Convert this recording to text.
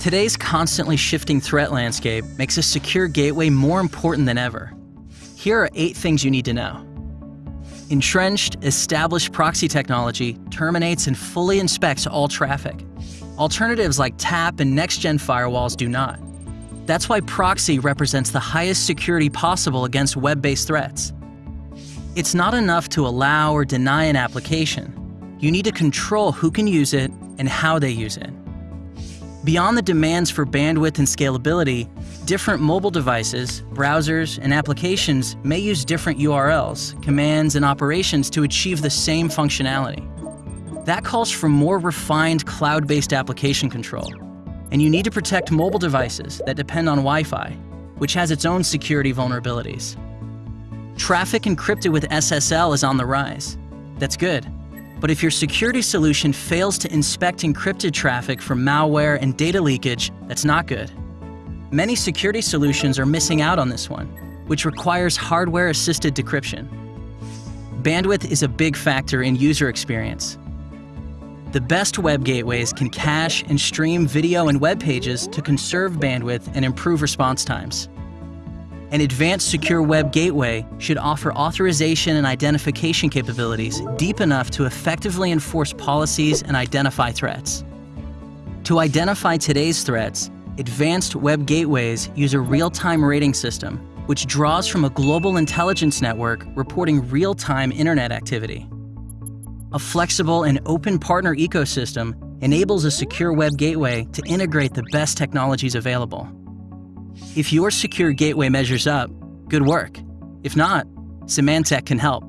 Today's constantly shifting threat landscape makes a secure gateway more important than ever. Here are eight things you need to know. Entrenched, established proxy technology terminates and fully inspects all traffic. Alternatives like TAP and next-gen firewalls do not. That's why proxy represents the highest security possible against web-based threats. It's not enough to allow or deny an application. You need to control who can use it and how they use it. Beyond the demands for bandwidth and scalability, different mobile devices, browsers, and applications may use different URLs, commands, and operations to achieve the same functionality. That calls for more refined cloud-based application control. And you need to protect mobile devices that depend on Wi-Fi, which has its own security vulnerabilities. Traffic encrypted with SSL is on the rise. That's good. But if your security solution fails to inspect encrypted traffic for malware and data leakage, that's not good. Many security solutions are missing out on this one, which requires hardware-assisted decryption. Bandwidth is a big factor in user experience. The best web gateways can cache and stream video and web pages to conserve bandwidth and improve response times. An advanced secure web gateway should offer authorization and identification capabilities deep enough to effectively enforce policies and identify threats. To identify today's threats, advanced web gateways use a real-time rating system, which draws from a global intelligence network reporting real-time internet activity. A flexible and open partner ecosystem enables a secure web gateway to integrate the best technologies available. If your secure gateway measures up, good work. If not, Symantec can help.